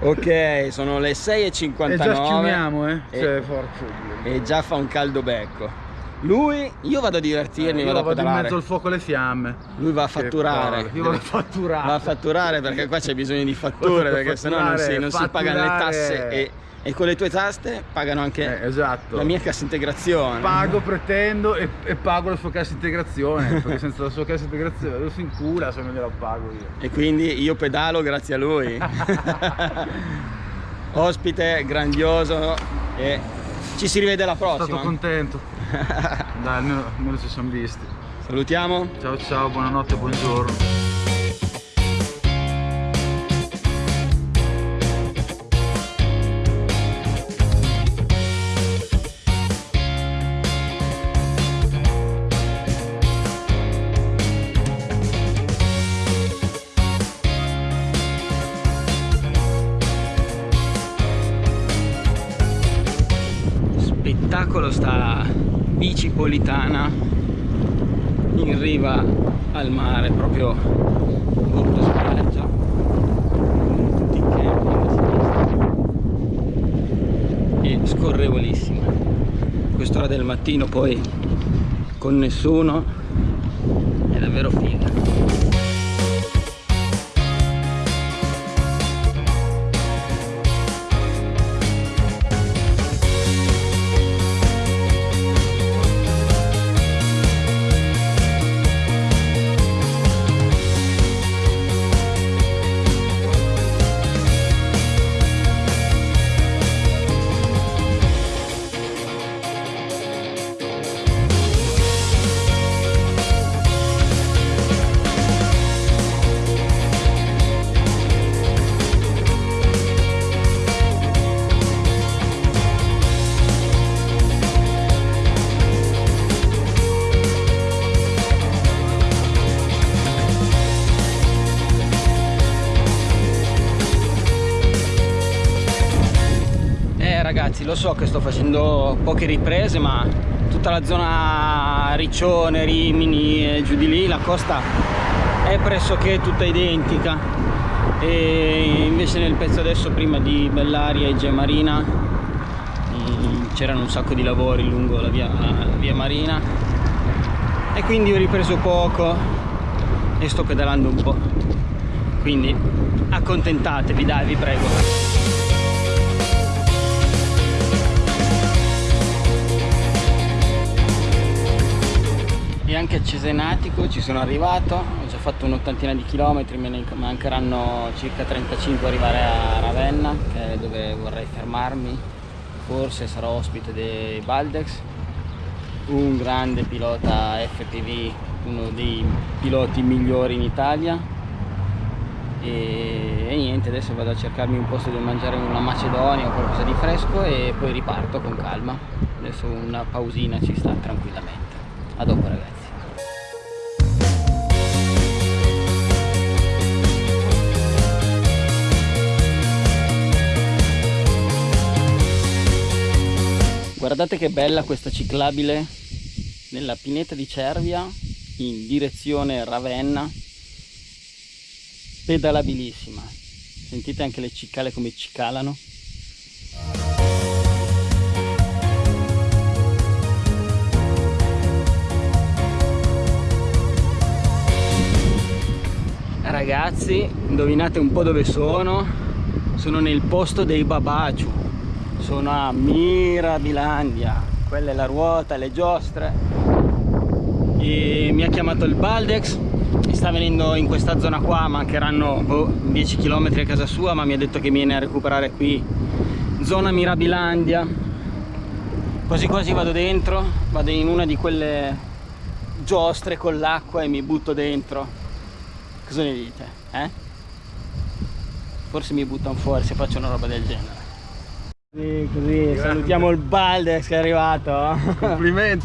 Ok, sono le 6.59 E già schiumiamo, eh? E- Cioè, forza. e già fa un caldo becco. Lui, io vado a divertirmi, Io vado a vado in pedalare. mezzo al fuoco alle fiamme. Lui va a fatturare. Io vado a fatturare. Va a fatturare perché qua c'è bisogno di fatture a perché sennò non si, non si pagano le tasse e, e con le tue tasse pagano anche Eh, esatto. la mia cassa integrazione. Pago, pretendo e, e pago la sua cassa integrazione. perché senza la sua cassa integrazione lo si incula se non gliela pago io. E quindi io pedalo grazie a lui. Ospite grandioso e ci si rivede alla Sono prossima. stato contento. Dai, almeno, almeno ci siamo visti. Salutiamo. Ciao ciao, buonanotte, buongiorno. Spettacolo sta bicipolitana in riva al mare, proprio bordo spiaggia. Tutti i camping a sinistra. E scorrevolissima. Quest'ora del mattino poi con nessuno è davvero figa. Eh ragazzi, lo so che sto facendo poche riprese, ma tutta la zona Riccione, Rimini e giù di lì, la costa è pressoché tutta identica. E invece nel pezzo adesso, prima di Bellaria e Gemarina, mm, c'erano un sacco di lavori lungo la via, la via Marina. E quindi ho ripreso poco e sto pedalando un po'. Quindi accontentatevi, dai, vi prego. Anche a Cesenatico ci sono arrivato ho già fatto un'ottantina di chilometri me ne mancheranno circa 35 a arrivare a Ravenna che è dove vorrei fermarmi. Forse sarò ospite dei Baldex un grande pilota FPV uno dei piloti migliori in Italia. E, e niente adesso vado a cercarmi un posto dove mangiare una macedonia o qualcosa di fresco e poi riparto con calma. Adesso una pausina ci sta tranquillamente. A dopo ragazzi Guardate che bella questa ciclabile nella pineta di Cervia in direzione Ravenna. Pedalabilissima. Sentite anche le cicale come cicalano. Ragazzi, indovinate un po' dove sono? Sono nel posto dei Babaciu sono a Mirabilandia. Quella è la ruota, le giostre. E mi ha chiamato il Baldex. Mi sta venendo in questa zona qua mancheranno boh, 10 km a casa sua ma mi ha detto che viene a recuperare qui zona Mirabilandia. Quasi quasi vado dentro vado in una di quelle giostre con l'acqua e mi butto dentro. Cosa ne dite? Eh? forse mi buttano fuori se faccio una roba del genere Così, così salutiamo il Baldex che è arrivato. Complimenti.